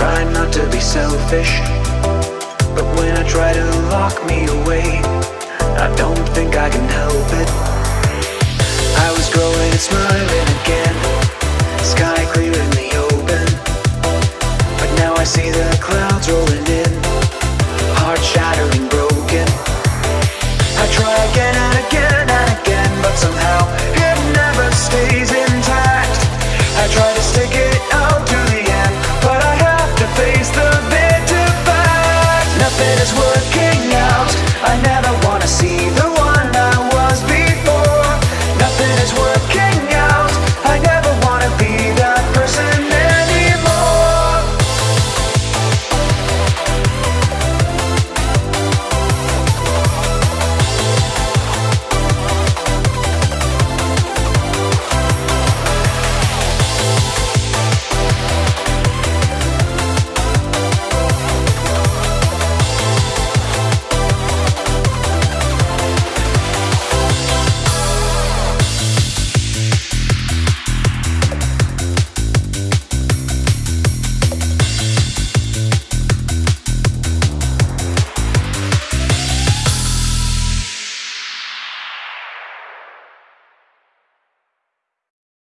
try not to be selfish But when I try to lock me away I don't think I can help it. I was growing and smiling again Sky clear in the open But now I see the clouds rolling